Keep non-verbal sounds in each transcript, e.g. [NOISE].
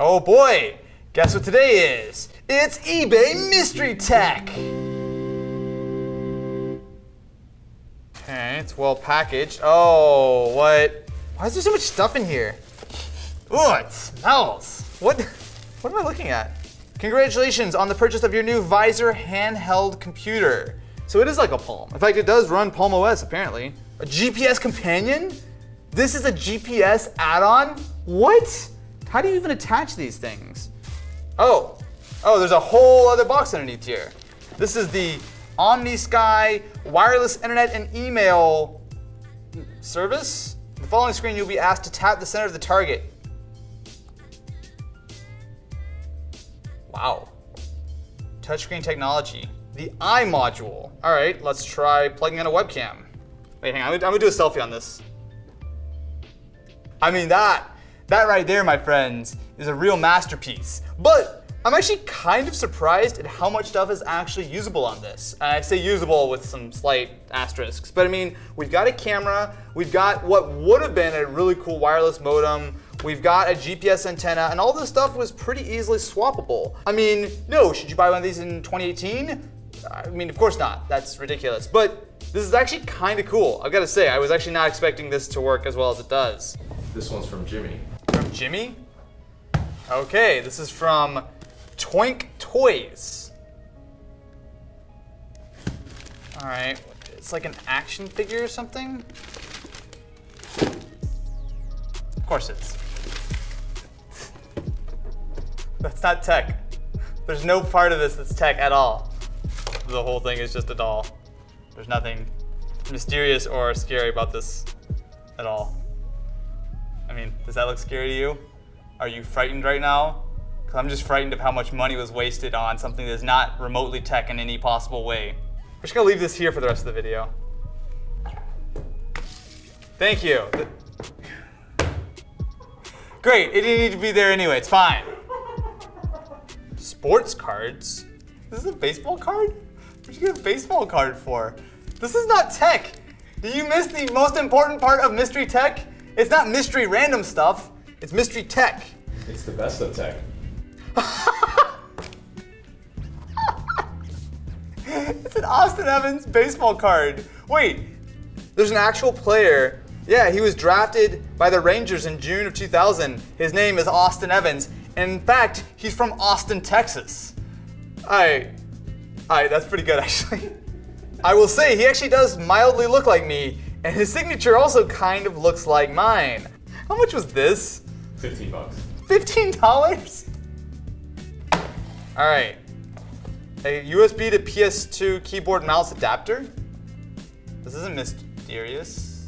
Oh boy, guess what today is? It's eBay Mystery Tech. Okay, it's well packaged. Oh, what? Why is there so much stuff in here? Ooh, it smells. What, what am I looking at? Congratulations on the purchase of your new Visor handheld computer. So it is like a Palm. In fact, it does run Palm OS apparently. A GPS companion? This is a GPS add-on? What? How do you even attach these things? Oh, oh, there's a whole other box underneath here. This is the OmniSky wireless internet and email service. The following screen, you'll be asked to tap the center of the target. Wow. Touchscreen technology. The eye module. All right, let's try plugging in a webcam. Wait, hang on, I'm gonna, I'm gonna do a selfie on this. I mean, that, that right there, my friends, is a real masterpiece. But I'm actually kind of surprised at how much stuff is actually usable on this. Uh, and I say usable with some slight asterisks, but I mean, we've got a camera, we've got what would have been a really cool wireless modem, we've got a GPS antenna, and all this stuff was pretty easily swappable. I mean, no, should you buy one of these in 2018? I mean, of course not, that's ridiculous. But this is actually kind of cool. I've got to say, I was actually not expecting this to work as well as it does. This one's from Jimmy. Jimmy? Okay, this is from Twink Toys. All right, it's like an action figure or something? Of course it's. [LAUGHS] That's not tech. There's no part of this that's tech at all. The whole thing is just a doll. There's nothing mysterious or scary about this at all. I mean, does that look scary to you? Are you frightened right now? Because I'm just frightened of how much money was wasted on something that's not remotely tech in any possible way. We're just gonna leave this here for the rest of the video. Thank you. Great, it didn't need to be there anyway, it's fine. Sports cards? This is a baseball card? What'd you get a baseball card for? This is not tech. Did you miss the most important part of mystery tech? It's not mystery random stuff, it's mystery tech. It's the best of tech. [LAUGHS] it's an Austin Evans baseball card. Wait, there's an actual player. Yeah, he was drafted by the Rangers in June of 2000. His name is Austin Evans. And in fact, he's from Austin, Texas. All right, all right, that's pretty good [LAUGHS] actually. I will say, he actually does mildly look like me, and his signature also kind of looks like mine. How much was this? 15 bucks. $15? All right. A USB to PS2 keyboard mouse adapter? This isn't mysterious.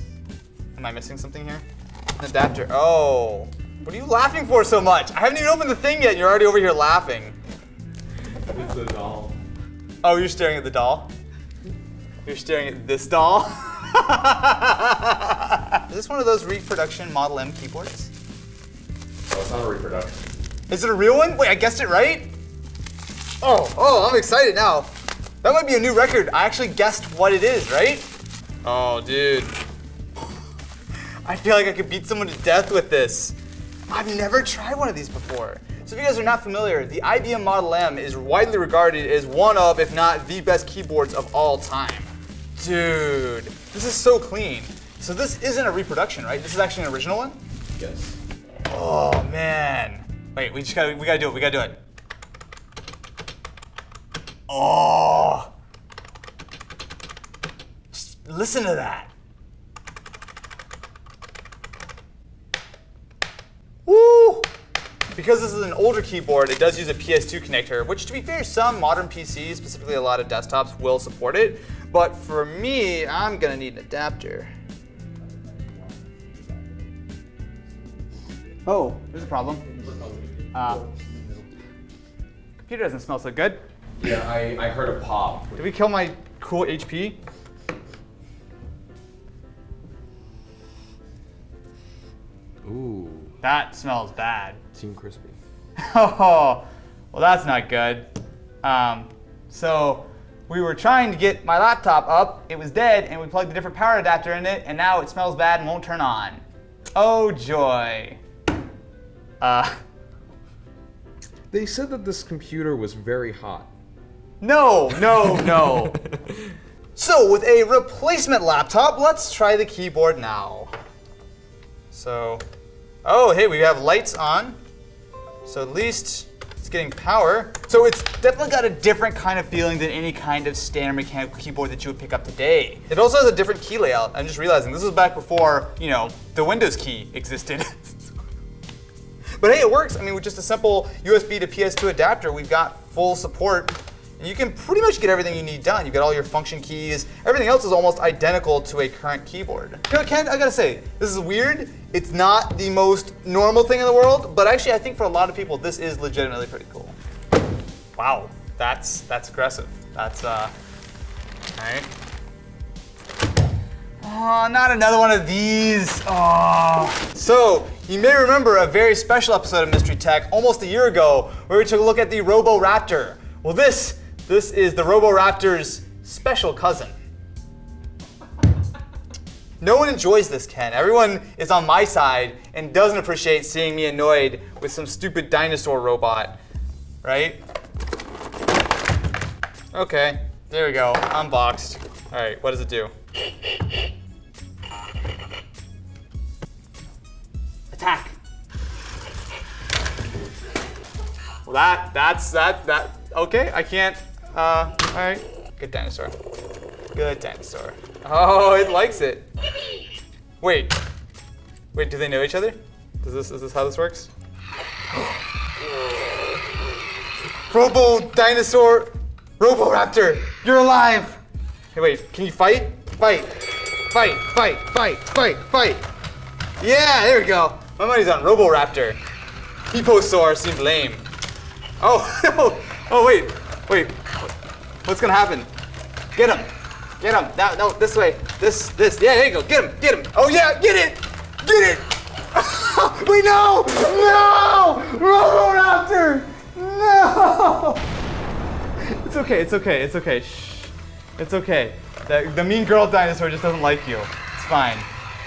Am I missing something here? An adapter. Oh. What are you laughing for so much? I haven't even opened the thing yet. And you're already over here laughing. It's a doll. Oh, you're staring at the doll? You're staring at this doll? [LAUGHS] Is this one of those reproduction Model M keyboards? Oh, it's not a reproduction. Is it a real one? Wait, I guessed it right? Oh, oh, I'm excited now. That might be a new record. I actually guessed what it is, right? Oh, dude. I feel like I could beat someone to death with this. I've never tried one of these before. So if you guys are not familiar, the IBM Model M is widely regarded as one of, if not the best keyboards of all time. Dude, this is so clean. So this isn't a reproduction, right? This is actually an original one? Yes. Oh man. Wait, we just gotta we gotta do it, we gotta do it. Oh just listen to that. Woo! Because this is an older keyboard, it does use a PS2 connector, which to be fair, some modern PCs, specifically a lot of desktops, will support it. But for me, I'm gonna need an adapter. Oh, there's a problem. Uh, computer doesn't smell so good. Yeah, I, I heard a pop. Did we kill my cool HP? Ooh, That smells bad. Team Crispy. [LAUGHS] Oh, well that's not good. Um, so we were trying to get my laptop up, it was dead, and we plugged a different power adapter in it, and now it smells bad and won't turn on. Oh joy. Uh, They said that this computer was very hot. No, no, no. [LAUGHS] so with a replacement laptop, let's try the keyboard now. So, oh, hey, we have lights on. So at least getting power. So it's definitely got a different kind of feeling than any kind of standard mechanical keyboard that you would pick up today. It also has a different key layout. I'm just realizing this was back before, you know, the Windows key existed. [LAUGHS] but hey, it works. I mean, with just a simple USB to PS2 adapter, we've got full support and you can pretty much get everything you need done. You get all your function keys. Everything else is almost identical to a current keyboard. You know, Ken, I gotta say, this is weird. It's not the most normal thing in the world, but actually I think for a lot of people, this is legitimately pretty cool. Wow, that's that's aggressive. That's, uh, all right. Oh, not another one of these. Oh. So, you may remember a very special episode of Mystery Tech almost a year ago where we took a look at the Roboraptor. Well, this this is the Roboraptor's special cousin. No one enjoys this, Ken. Everyone is on my side and doesn't appreciate seeing me annoyed with some stupid dinosaur robot, right? Okay, there we go, unboxed. All right, what does it do? Attack. Well, that, that's, that, that, okay, I can't, uh, all right. Good dinosaur. Good dinosaur. Oh, it likes it. Wait. Wait, do they know each other? Is this, is this how this works? Robo dinosaur, Roboraptor, you're alive. Hey, wait, can you fight? Fight, fight, fight, fight, fight, fight. Yeah, there we go. My money's on Roboraptor. Hipposaur seemed lame. Oh, no. [LAUGHS] Oh, wait, wait. What's gonna happen? Get him. Get him. No, no, this way. This, this. Yeah, there you go. Get him. Get him. Oh, yeah, get it. Get it. [LAUGHS] Wait, no. No. Roboraptor. No. [LAUGHS] It's okay. It's okay. It's okay. Shh. It's okay. The, the mean girl dinosaur just doesn't like you. It's fine.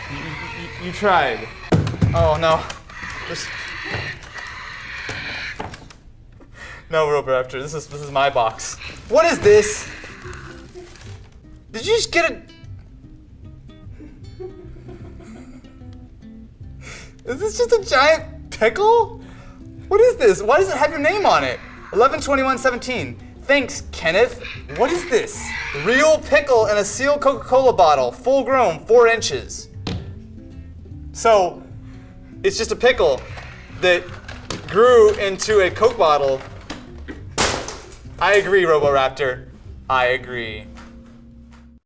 You, you, you tried. Oh, no. Just... No, Roboraptor, this is this is my box. What is this? Did you just get a? Is this just a giant pickle? What is this? Why does it have your name on it? 112117. Thanks, Kenneth. What is this? Real pickle in a sealed Coca-Cola bottle, full grown, four inches. So, it's just a pickle that grew into a Coke bottle I agree, Roboraptor. I agree.